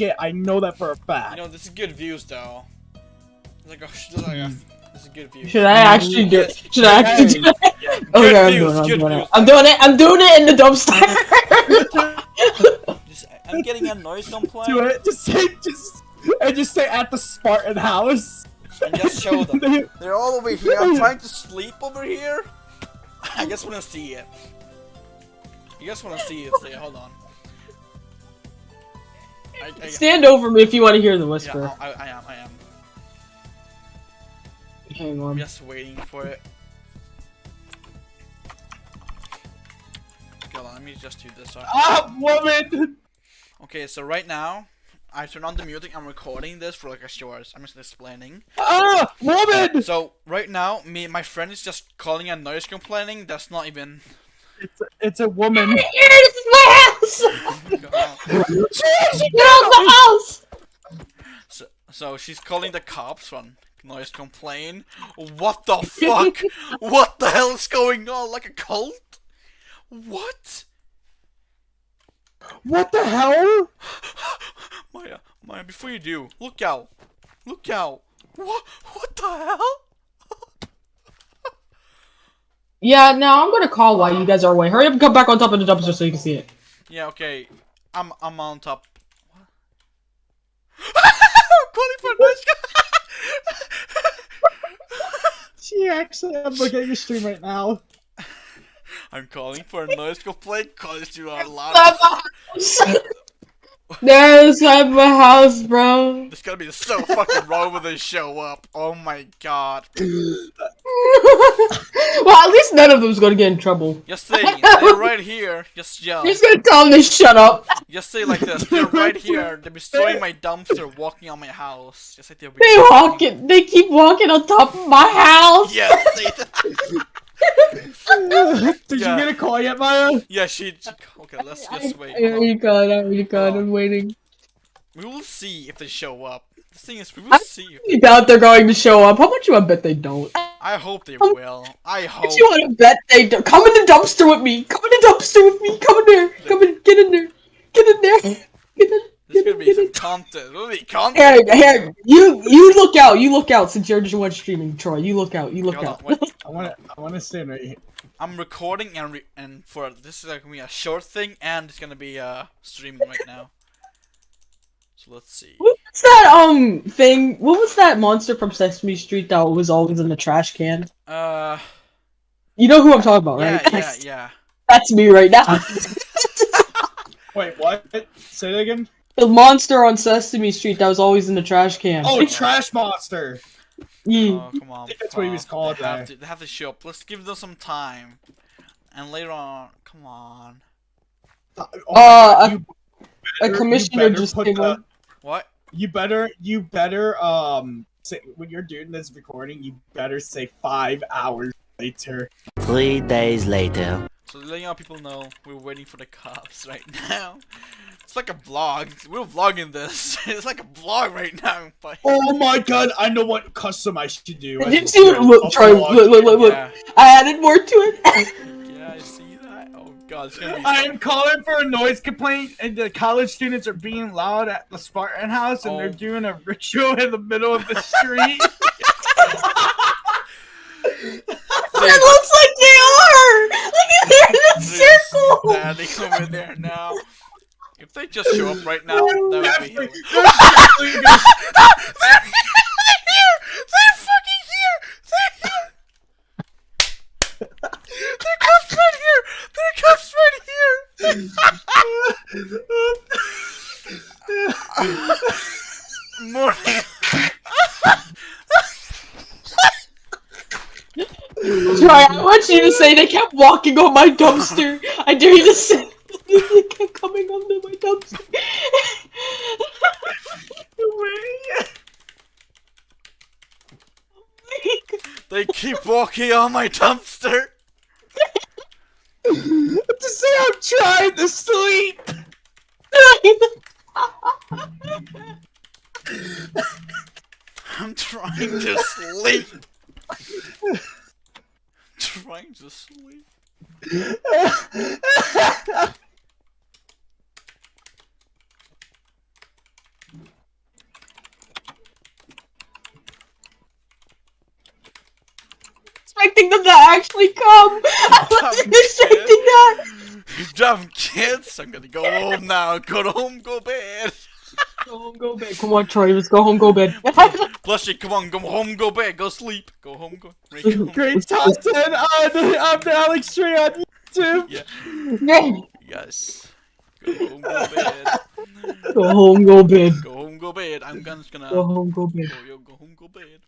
shit. I know that for a fact. You know, this is good views though. Like oh, a, it's like a, this is good views. Should I actually do it? Should I actually do it? Good Okay, I'm views, doing it. I'm doing it. I'm doing it. I'm doing it in the dumpster. Just, I'm getting a noise complaint. Do it. Just say, just, and just say at the Spartan house. And just show them. They're all over here. I'm trying to sleep over here. I just want to see it. You guys want to see it? Say, hold on. I, I, Stand over me if you want to hear the yeah, whisper. I, I am. I am. Hang on. I'm on. just waiting for it. Okay, hold on, let me just do this. Off. Ah, woman. Okay, so right now, I turn on the music. I'm recording this for like a short. I'm just explaining. Ah, woman. So right now, me, my friend is just calling a noise complaining. That's not even. It's a, it's a woman. House. God. Get out of the house. So, so she's calling the cops from noise complaint. What the fuck? what the hell is going on? Like a cult? What? What the hell? Maya, Maya, before you do, look out. Look out. What? What the hell? Yeah, now I'm gonna call while you guys are away. Hurry up and come back on top of the dumpster so you can see it. Yeah, okay. I'm I'm on top. I'm calling for noise. She actually, I'm looking at your stream right now. I'm calling for a noise complaint because you are loud. There's at my house, bro. There's gonna be so fucking wrong when they show up. Oh my god. well, at least none of them's gonna get in trouble. Just say they're right here. Just yell. You're gonna tell them to shut up. Just say like this. They're right here. They're destroying my dumpster, walking on my house. Just like they'll be. They walk it. They keep walking on top of my house. Yeah. Say. Did Yeah. you get a call yet, Maya? Yeah. She. she- Okay. Let's just wait. I already got it. I already got it. I'm oh. waiting. We will see if they show up. The thing is, we will I'm- see. I doubt they're going to show up. How much you want to bet they don't? I hope they will. I hope. If you want to bet they don't, come in the dumpster with me. Come in the dumpster with me. Come in there. Come in. Get in there. Get in there. Get in. There's Get gonna be some in. content. There'll be content. Here, here. You, you look out. You look out. Since you're just one streaming, Troy. You look out. You look Hold out. wait. I want to, I want to stand right here. I'm recording and re- and for this is like gonna be a short thing and it's gonna be uh streaming right now. So let's see. What's that um thing? What was that monster from Sesame Street that was always in the trash can? Uh, You know who I'm talking about, yeah, right? yeah, yeah. That's me right now. Wait, what? Say that again. the monster on Sesame Street that was always in the trash can. Oh, Trash Monster. Yeah. Oh, come on. think that's what he was called They have, to, they have to show up. Let's give them some time. And later on, come on. Oh Uh, God, you A better- commissioner just came the- on. What? You better, you better, um, say, when you're doing this recording, you better say five hours later. Three days later. So letting our people know we're waiting for the cops right now. It's like a vlog. We're vlogging this. it's like a vlog right now. But Oh my god, I know what custom I should do. I Did you see do what- look, a Troy, vlog. look, look, look, look. yeah, I added more to it. god, it's gonna be. I am calling for a noise complaint, and the college students are being loud at the Spartan house, and Oh. they're doing a ritual in the middle of the street. it looks like they are. Look at they're in a circle. Standing over there now. If they just show up right now, that would be Definitely- hilarious. they're definitely gonna- They're here! They're fucking here! They're here! They're cops right here! They're cops right here! Morning. Troy, I want you to say they kept walking on my dumpster. I dare you to say they kept coming onto my dumpster. They keep walking on my dumpster. to say I'm trying to sleep. I'm trying to sleep trying to sleep. expecting them to actually come. I wasn't expecting that. You dumb kids! I'm gonna go home now. Go home, go bed. go home, go bed. Come on, Troy. Let's go home, go bed. Blushy, come on, go home, go bed, go sleep. Go home, go. Go home. Great top 10 on, on the Alex Tree on YouTube. Yeah, yes. Go home, go bed. go home, go bed. Go home, go bed. I'm gonna. Go home, go bed. Go, yo, go home, go bed.